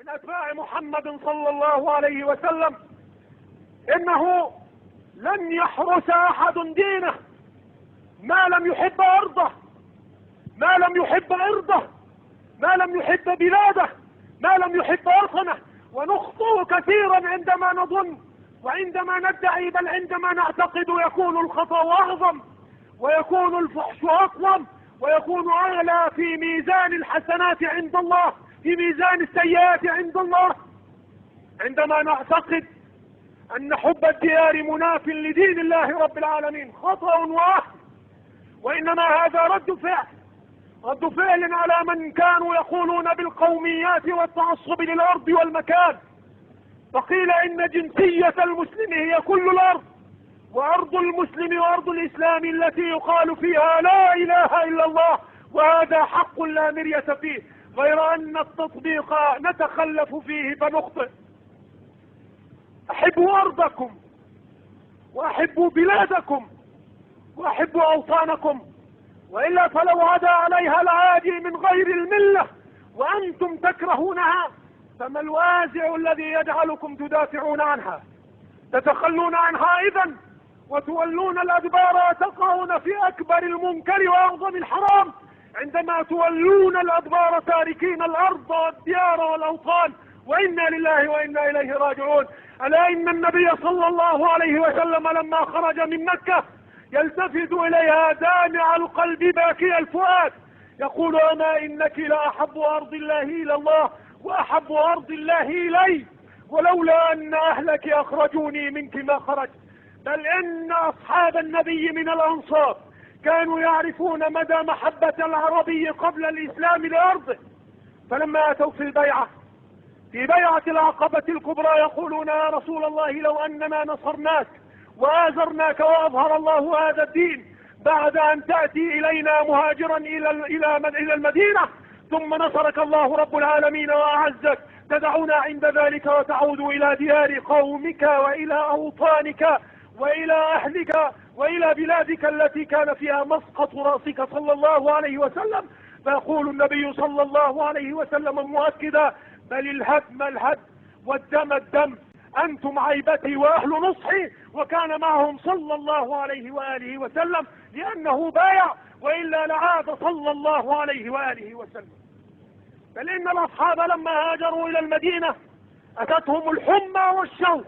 من أتباع محمد صلى الله عليه وسلم. إنه لن يحرس أحد دينه. ما لم يحب أرضه. ما لم يحب أرضه ما لم يحب بلاده. ما لم يحب وطنه. ونخطئ كثيرا عندما نظن وعندما ندعي بل عندما نعتقد يكون الخطأ أعظم ويكون الفحش أقوم ويكون أعلى في ميزان الحسنات عند الله. في ميزان السيئات عند الله عندما نعتقد أن حب الديار مناف لدين الله رب العالمين خطأ واحد وإنما هذا رد فعل رد فعل على من كانوا يقولون بالقوميات والتعصب للأرض والمكان. فقيل إن جنسية المسلم هي كل الأرض وأرض المسلم وأرض الإسلام التي يقال فيها لا إله إلا الله وهذا حق لا مرية فيه. غير أن التطبيق نتخلف فيه فنخطئ. أحبوا أرضكم وأحبوا بلادكم وأحبوا أوطانكم. وإلا فلو عدا عليها العادي من غير الملة وأنتم تكرهونها فما الوازع الذي يجعلكم تدافعون عنها؟ تتخلون عنها إذا وتولون الأدبار وتقعون في أكبر المنكر وأعظم الحرام؟ عندما تولون الأدبار تاركين الأرض والديار والأوطان وإنا لله وإنا إليه راجعون. ألا إن النبي صلى الله عليه وسلم لما خرج من مكة يلتفت إليها دامع القلب باكي الفؤاد. يقول أما إنك لأحب أرض الله إلى الله وأحب أرض الله إلي ولولا أن أهلك أخرجوني منك ما خرجت. بل إن أصحاب النبي من الأنصار كانوا يعرفون مدى محبة العربي قبل الإسلام لأرضه. فلما أتوا في البيعة في بيعة العقبة الكبرى يقولون يا رسول الله لو أننا نصرناك وآزرناك وأظهر الله هذا الدين بعد أن تأتي إلينا مهاجرا إلى إلى المدينة ثم نصرك الله رب العالمين وأعزك تدعونا عند ذلك وتعود إلى ديار قومك وإلى أوطانك وإلى أهلك وإلى بلادك التي كان فيها مسقط رأسك صلى الله عليه وسلم. فيقول النبي صلى الله عليه وسلم مؤكدا بل الهدم الهدم والدم الدم أنتم عيبتي وأهل نصحي. وكان معهم صلى الله عليه وآله وسلم لأنه بايع وإلا لعاد صلى الله عليه وآله وسلم. بل إن الأصحاب لما هاجروا إلى المدينة أتتهم الحمى والشوق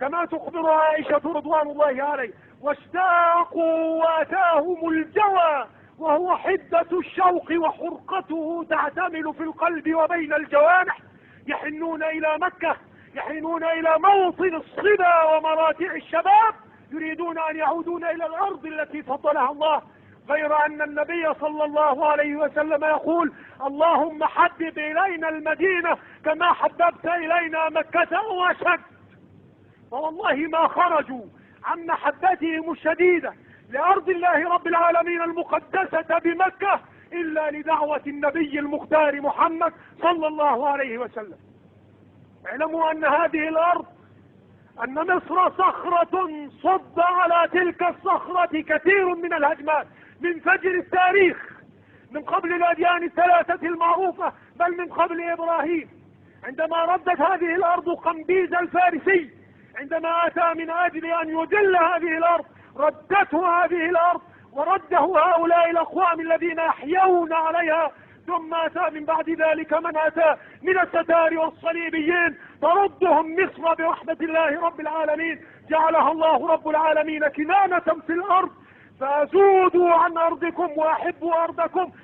كما تخبر عائشة رضوان الله عليه واشتاقوا واتاهم الجوى وهو حدة الشوق وحرقته تعتمل في القلب وبين الجوانح يحنون إلى مكة يحنون إلى موطن الصبا ومراتع الشباب يريدون أن يعودون إلى الأرض التي فضلها الله. غير أن النبي صلى الله عليه وسلم يقول اللهم حبب إلينا المدينة كما حببت إلينا مكة وأشد فوالله ما خرجوا عن محبتهم الشديدة لأرض الله رب العالمين المقدسة بمكة إلا لدعوة النبي المختار محمد صلى الله عليه وسلم. اعلموا أن هذه الأرض أن مصر صخرة صد على تلك الصخرة كثير من الهجمات من فجر التاريخ من قبل الأديان الثلاثة المعروفة بل من قبل إبراهيم. عندما ردت هذه الأرض قنبيز الفارسي عندما أتى من أجل أن يدل هذه الأرض ردته هذه الأرض ورده هؤلاء الأقوام الذين يحيون عليها ثم أتى من بعد ذلك من أتى من الستار والصليبيين تردهم مصر برحمة الله رب العالمين. جعلها الله رب العالمين كنانة في الأرض فزودوا عن أرضكم وأحبوا أرضكم.